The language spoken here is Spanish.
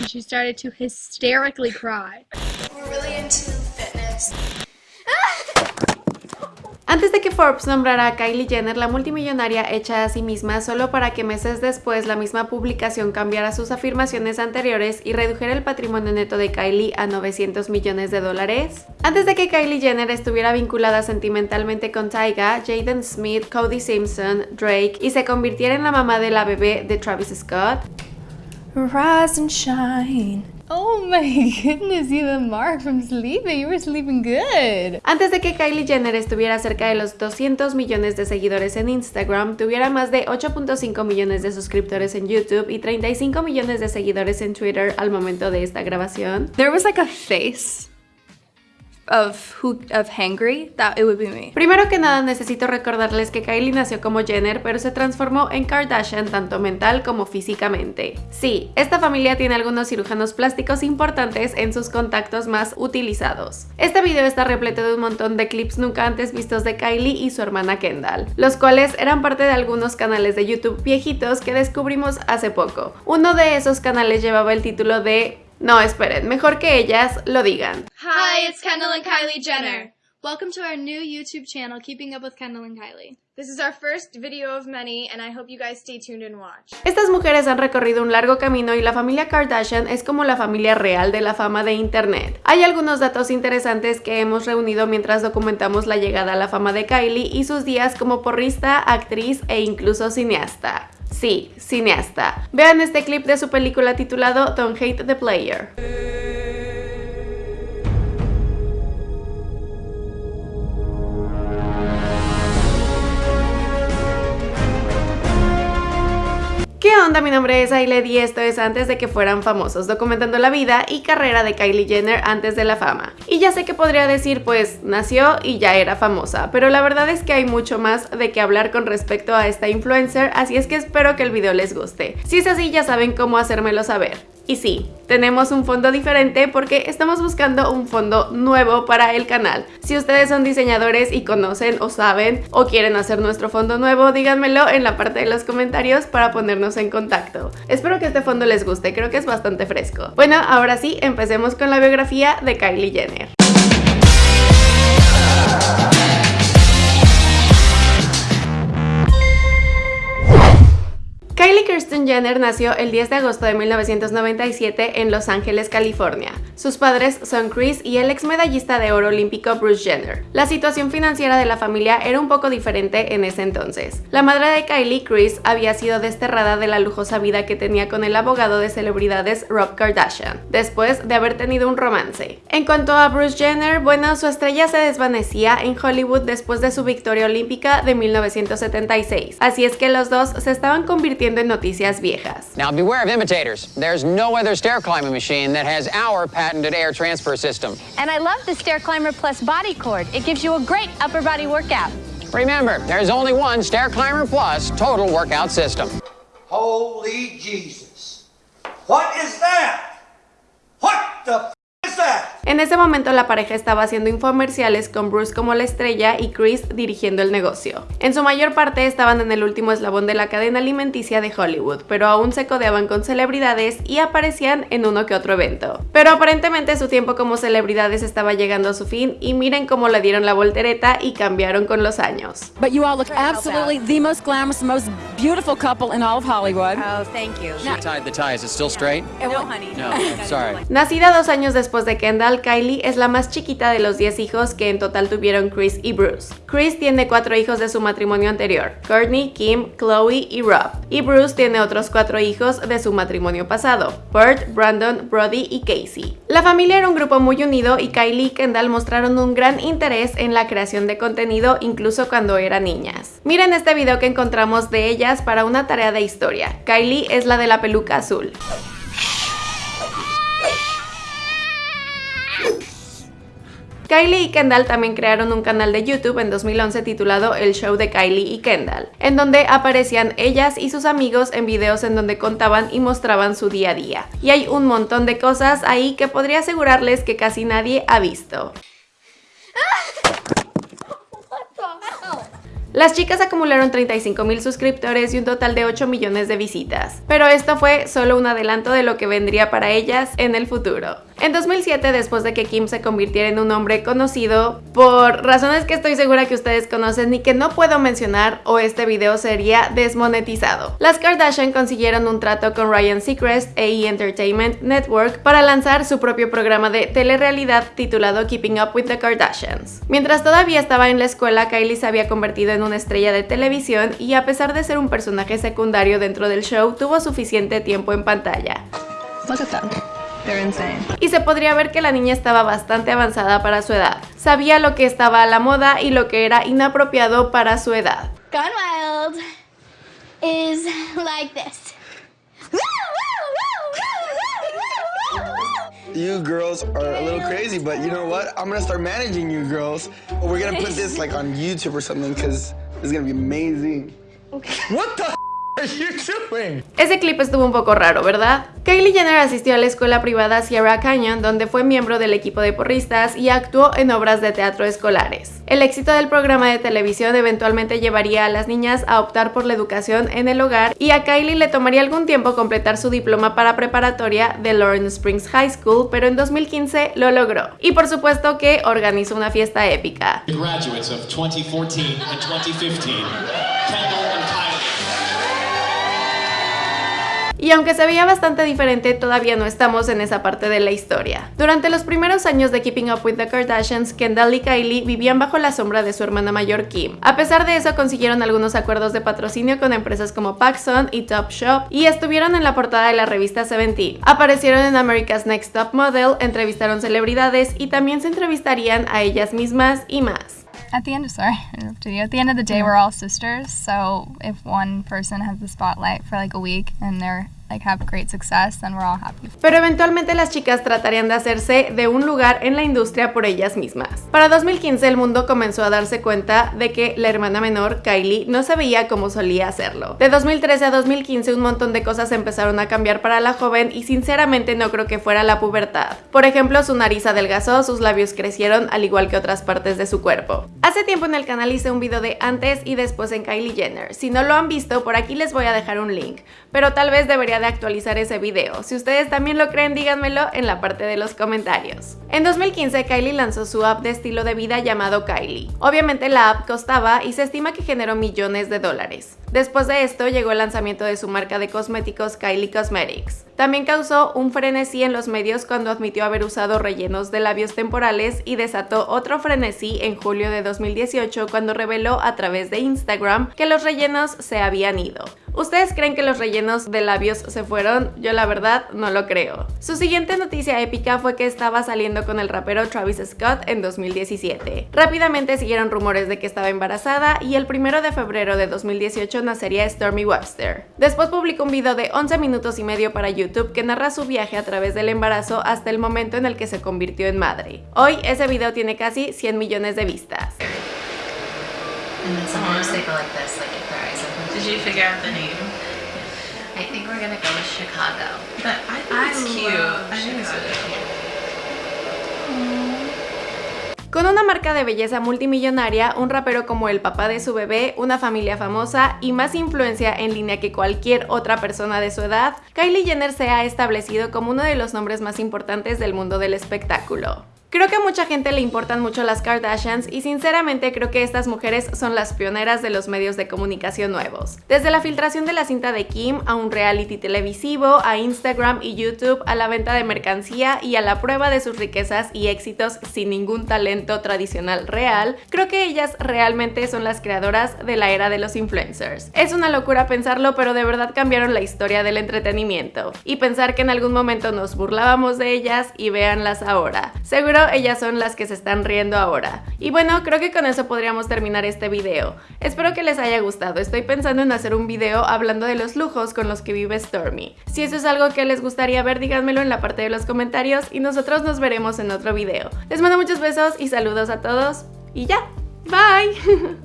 and she started to hysterically cry. We're really into fitness. Antes de que Forbes nombrara a Kylie Jenner la multimillonaria hecha a sí misma solo para que meses después la misma publicación cambiara sus afirmaciones anteriores y redujera el patrimonio neto de Kylie a 900 millones de dólares. Antes de que Kylie Jenner estuviera vinculada sentimentalmente con Tyga, Jaden Smith, Cody Simpson, Drake y se convirtiera en la mamá de la bebé de Travis Scott, Rise and shine. Oh my goodness, the mark from sleeping. You were sleeping good. Antes de que Kylie Jenner estuviera cerca de los 200 millones de seguidores en Instagram, tuviera más de 8.5 millones de suscriptores en YouTube y 35 millones de seguidores en Twitter al momento de esta grabación. There was like a face of who of hangry that it would be me. Primero que nada necesito recordarles que Kylie nació como Jenner, pero se transformó en Kardashian tanto mental como físicamente. Sí, esta familia tiene algunos cirujanos plásticos importantes en sus contactos más utilizados. Este video está repleto de un montón de clips nunca antes vistos de Kylie y su hermana Kendall, los cuales eran parte de algunos canales de YouTube viejitos que descubrimos hace poco. Uno de esos canales llevaba el título de no, esperen, mejor que ellas lo digan. Hi, it's Kendall and Kylie Jenner. Welcome to our new YouTube channel, Keeping Up with Kendall and Kylie. This is our first video of many, and I hope you guys stay tuned and watch. Estas mujeres han recorrido un largo camino y la familia Kardashian es como la familia real de la fama de internet. Hay algunos datos interesantes que hemos reunido mientras documentamos la llegada a la fama de Kylie y sus días como porrista, actriz e incluso cineasta. Sí, cineasta. Vean este clip de su película titulado Don't Hate the Player. Onda? Mi nombre es Ailed y esto es antes de que fueran famosos, documentando la vida y carrera de Kylie Jenner antes de la fama. Y ya sé que podría decir, pues, nació y ya era famosa, pero la verdad es que hay mucho más de qué hablar con respecto a esta influencer, así es que espero que el video les guste. Si es así, ya saben cómo hacérmelo saber. Y sí, tenemos un fondo diferente porque estamos buscando un fondo nuevo para el canal. Si ustedes son diseñadores y conocen o saben o quieren hacer nuestro fondo nuevo, díganmelo en la parte de los comentarios para ponernos en contacto. Espero que este fondo les guste, creo que es bastante fresco. Bueno, ahora sí, empecemos con la biografía de Kylie Jenner. Kylie Kirsten Jenner nació el 10 de agosto de 1997 en Los Ángeles, California. Sus padres son Chris y el ex medallista de oro olímpico Bruce Jenner. La situación financiera de la familia era un poco diferente en ese entonces. La madre de Kylie, Chris, había sido desterrada de la lujosa vida que tenía con el abogado de celebridades Rob Kardashian, después de haber tenido un romance. En cuanto a Bruce Jenner, bueno, su estrella se desvanecía en Hollywood después de su victoria olímpica de 1976, así es que los dos se estaban convirtiendo en noticias viejas. Now beware of imitators. There's no other stair climbing machine that has our patented air transfer system. And I love the Stair Climber Plus body cord. It gives you a great upper body workout. Remember, there's only one Stair Climber Plus total workout system. Holy Jesus. What is that? What the f is that? En ese momento la pareja estaba haciendo infomerciales con Bruce como la estrella y Chris dirigiendo el negocio. En su mayor parte estaban en el último eslabón de la cadena alimenticia de Hollywood, pero aún se codeaban con celebridades y aparecían en uno que otro evento. Pero aparentemente su tiempo como celebridades estaba llegando a su fin y miren cómo le dieron la voltereta y cambiaron con los años. Beautiful couple in all of Hollywood. Oh, thank you. She tied the tie. Is it still straight? No, honey. No, sorry. Nacida dos años después de Kendall, Kylie es la más chiquita de los 10 hijos que en total tuvieron Chris y Bruce. Chris tiene cuatro hijos de su matrimonio anterior, Courtney, Kim, Chloe y Rob. Y Bruce tiene otros cuatro hijos de su matrimonio pasado, Bert, Brandon, Brody y Casey. La familia era un grupo muy unido y Kylie y Kendall mostraron un gran interés en la creación de contenido incluso cuando eran niñas. Miren este video que encontramos de ellas para una tarea de historia. Kylie es la de la peluca azul. Kylie y Kendall también crearon un canal de YouTube en 2011 titulado El Show de Kylie y Kendall, en donde aparecían ellas y sus amigos en videos en donde contaban y mostraban su día a día. Y hay un montón de cosas ahí que podría asegurarles que casi nadie ha visto. Las chicas acumularon 35 mil suscriptores y un total de 8 millones de visitas, pero esto fue solo un adelanto de lo que vendría para ellas en el futuro. En 2007, después de que Kim se convirtiera en un hombre conocido, por razones que estoy segura que ustedes conocen y que no puedo mencionar o este video sería desmonetizado, las Kardashian consiguieron un trato con Ryan Seacrest e E! Entertainment Network para lanzar su propio programa de telerrealidad titulado Keeping Up with the Kardashians. Mientras todavía estaba en la escuela, Kylie se había convertido en una estrella de televisión y a pesar de ser un personaje secundario dentro del show, tuvo suficiente tiempo en pantalla. Y se podría ver que la niña estaba bastante avanzada para su edad. Sabía lo que estaba a la moda y lo que era inapropiado para su edad. Gone Wild is like this. You girls are a little crazy, but you know what? I'm gonna start managing you girls. We're gonna put this like on YouTube or something because it's gonna be amazing. What the? Ese clip estuvo un poco raro, ¿verdad? Kylie Jenner asistió a la escuela privada Sierra Canyon, donde fue miembro del equipo de porristas y actuó en obras de teatro escolares. El éxito del programa de televisión eventualmente llevaría a las niñas a optar por la educación en el hogar y a Kylie le tomaría algún tiempo completar su diploma para preparatoria de Lawrence Springs High School, pero en 2015 lo logró. Y por supuesto que organizó una fiesta épica. Y aunque se veía bastante diferente, todavía no estamos en esa parte de la historia. Durante los primeros años de Keeping Up with the Kardashians, Kendall y Kylie vivían bajo la sombra de su hermana mayor Kim. A pesar de eso, consiguieron algunos acuerdos de patrocinio con empresas como PacSun y Topshop y estuvieron en la portada de la revista Seventeen. Aparecieron en America's Next Top Model, entrevistaron celebridades y también se entrevistarían a ellas mismas y más. At the end of sorry, I interrupted you. At the end of the day, we're all sisters. So if one person has the spotlight for like a week and they're like have great success, then we're all happy. Pero eventualmente las chicas tratarían de hacerse de un lugar en la industria por ellas mismas. Para 2015 el mundo comenzó a darse cuenta de que la hermana menor, Kylie, no se veía como solía hacerlo. De 2013 a 2015 un montón de cosas empezaron a cambiar para la joven y sinceramente no creo que fuera la pubertad. Por ejemplo, su nariz adelgazó, sus labios crecieron, al igual que otras partes de su cuerpo. Hace tiempo en el canal hice un video de antes y después en Kylie Jenner. Si no lo han visto, por aquí les voy a dejar un link. Pero tal vez debería de actualizar ese video. Si ustedes también lo creen, díganmelo en la parte de los comentarios. En 2015, Kylie lanzó su app de estilo de vida llamado Kylie. Obviamente la app costaba y se estima que generó millones de dólares. Después de esto llegó el lanzamiento de su marca de cosméticos Kylie Cosmetics. También causó un frenesí en los medios cuando admitió haber usado rellenos de labios temporales y desató otro frenesí en julio de 2018 cuando reveló a través de Instagram que los rellenos se habían ido. ¿Ustedes creen que los rellenos de labios se fueron? Yo la verdad no lo creo. Su siguiente noticia épica fue que estaba saliendo con el rapero Travis Scott en 2017. Rápidamente siguieron rumores de que estaba embarazada y el primero de febrero de 2018 nacería Stormy Webster. Después publicó un video de 11 minutos y medio para YouTube que narra su viaje a través del embarazo hasta el momento en el que se convirtió en madre. Hoy ese video tiene casi 100 millones de vistas. Did you figure out the name? I think we're gonna go with Chicago. But I think it's cute. I think it's. Con una marca de belleza multimillonaria, un rapero como el papá de su bebé, una familia famosa y más influencia en línea que cualquier otra persona de su edad, Kylie Jenner se ha establecido como uno de los nombres más importantes del mundo del espectáculo. Creo que a mucha gente le importan mucho las Kardashians y sinceramente creo que estas mujeres son las pioneras de los medios de comunicación nuevos. Desde la filtración de la cinta de Kim a un reality televisivo, a Instagram y YouTube, a la venta de mercancía y a la prueba de sus riquezas y éxitos sin ningún talento tradicional real, creo que ellas realmente son las creadoras de la era de los influencers. Es una locura pensarlo, pero de verdad cambiaron la historia del entretenimiento. Y pensar que en algún momento nos burlábamos de ellas y véanlas ahora. Seguro ellas son las que se están riendo ahora. Y bueno, creo que con eso podríamos terminar este video. Espero que les haya gustado. Estoy pensando en hacer un video hablando de los lujos con los que vive Stormy. Si eso es algo que les gustaría ver, díganmelo en la parte de los comentarios y nosotros nos veremos en otro video. Les mando muchos besos y saludos a todos. Y ya, bye.